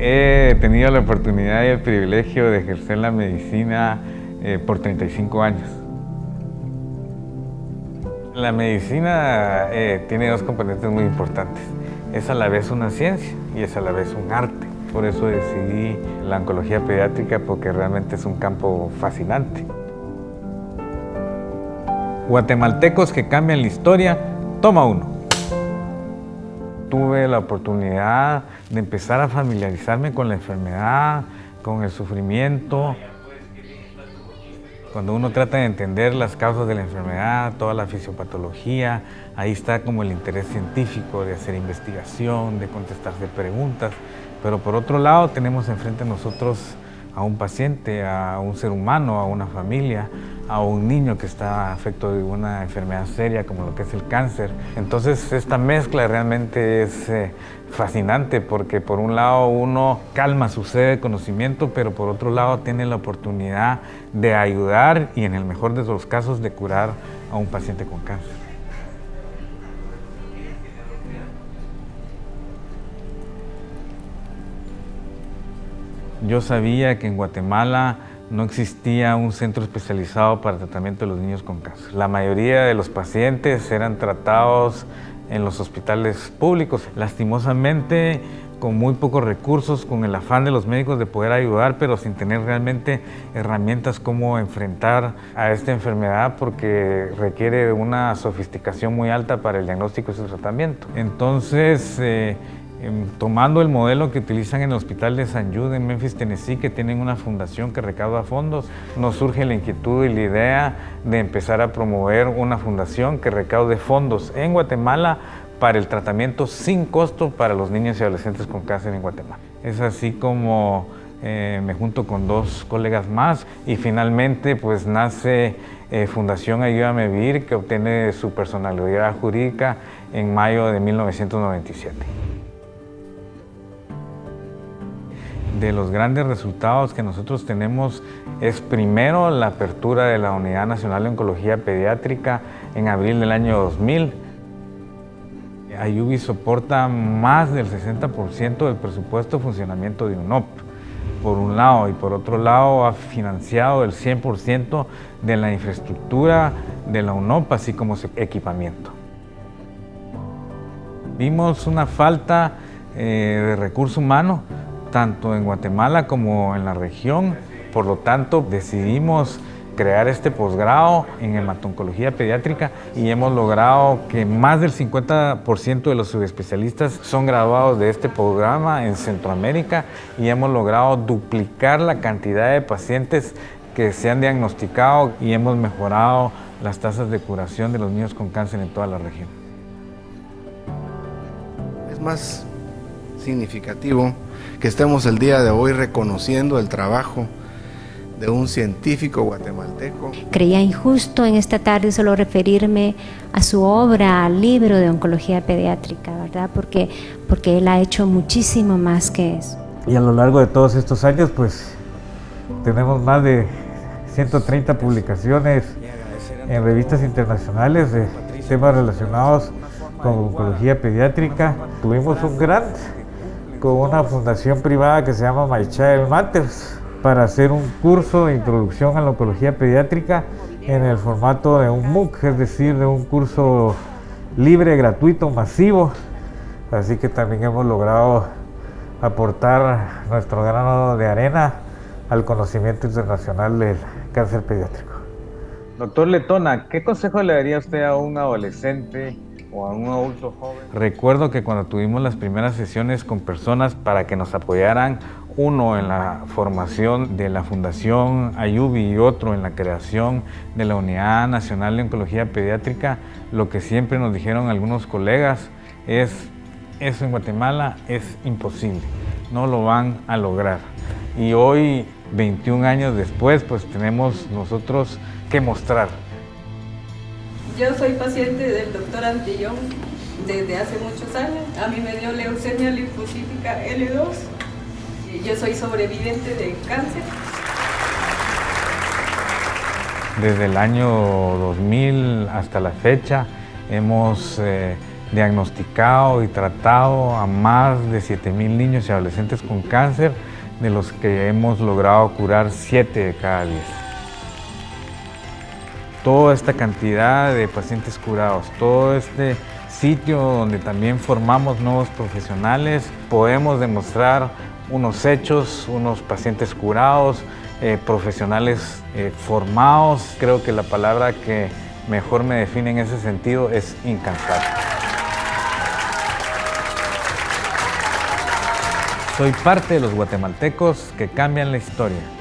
He tenido la oportunidad y el privilegio de ejercer la medicina eh, por 35 años. La medicina eh, tiene dos componentes muy importantes. Es a la vez una ciencia y es a la vez un arte. Por eso decidí la oncología pediátrica porque realmente es un campo fascinante. Guatemaltecos que cambian la historia, toma uno. Tuve la oportunidad de empezar a familiarizarme con la enfermedad, con el sufrimiento. Cuando uno trata de entender las causas de la enfermedad, toda la fisiopatología, ahí está como el interés científico de hacer investigación, de contestarse preguntas. Pero por otro lado tenemos enfrente a nosotros a un paciente, a un ser humano, a una familia, a un niño que está afecto de una enfermedad seria como lo que es el cáncer. Entonces esta mezcla realmente es eh, fascinante porque por un lado uno calma su sed de conocimiento, pero por otro lado tiene la oportunidad de ayudar y en el mejor de los casos de curar a un paciente con cáncer. Yo sabía que en Guatemala no existía un centro especializado para tratamiento de los niños con cáncer. La mayoría de los pacientes eran tratados en los hospitales públicos. Lastimosamente, con muy pocos recursos, con el afán de los médicos de poder ayudar, pero sin tener realmente herramientas cómo enfrentar a esta enfermedad porque requiere una sofisticación muy alta para el diagnóstico y su tratamiento. Entonces, eh, tomando el modelo que utilizan en el Hospital de San Jude en Memphis, Tennessee, que tienen una fundación que recauda fondos, nos surge la inquietud y la idea de empezar a promover una fundación que recaude fondos en Guatemala para el tratamiento sin costo para los niños y adolescentes con cáncer en Guatemala. Es así como eh, me junto con dos colegas más y finalmente pues nace eh, Fundación Ayúdame Vivir que obtiene su personalidad jurídica en mayo de 1997. De los grandes resultados que nosotros tenemos es primero la apertura de la Unidad Nacional de Oncología Pediátrica en abril del año 2000. Ayubi soporta más del 60% del presupuesto de funcionamiento de UNOP, por un lado, y por otro lado ha financiado el 100% de la infraestructura de la UNOP, así como su equipamiento. Vimos una falta eh, de recurso humano tanto en Guatemala como en la región. Por lo tanto, decidimos crear este posgrado en hematoncología pediátrica y hemos logrado que más del 50% de los subespecialistas son graduados de este programa en Centroamérica y hemos logrado duplicar la cantidad de pacientes que se han diagnosticado y hemos mejorado las tasas de curación de los niños con cáncer en toda la región. Es más significativo que estemos el día de hoy reconociendo el trabajo de un científico guatemalteco. Creía injusto en esta tarde solo referirme a su obra, al libro de oncología pediátrica, ¿verdad? Porque, porque él ha hecho muchísimo más que eso. Y a lo largo de todos estos años, pues tenemos más de 130 publicaciones en revistas internacionales de temas relacionados con oncología pediátrica. Tuvimos un gran con una fundación privada que se llama My Child Matters para hacer un curso de introducción a la oncología pediátrica en el formato de un MOOC, es decir, de un curso libre, gratuito, masivo. Así que también hemos logrado aportar nuestro grano de arena al conocimiento internacional del cáncer pediátrico. Doctor Letona, ¿qué consejo le daría usted a un adolescente o a un adulto joven. Recuerdo que cuando tuvimos las primeras sesiones con personas para que nos apoyaran, uno en la formación de la Fundación Ayubi y otro en la creación de la Unidad Nacional de Oncología Pediátrica, lo que siempre nos dijeron algunos colegas es, eso en Guatemala es imposible, no lo van a lograr. Y hoy, 21 años después, pues tenemos nosotros que mostrar yo soy paciente del doctor Antillón desde hace muchos años. A mí me dio leucemia linfocítica L2. Yo soy sobreviviente de cáncer. Desde el año 2000 hasta la fecha hemos eh, diagnosticado y tratado a más de 7.000 niños y adolescentes con cáncer, de los que hemos logrado curar 7 de cada 10. Toda esta cantidad de pacientes curados, todo este sitio donde también formamos nuevos profesionales, podemos demostrar unos hechos, unos pacientes curados, eh, profesionales eh, formados. Creo que la palabra que mejor me define en ese sentido es incansable. Soy parte de los guatemaltecos que cambian la historia.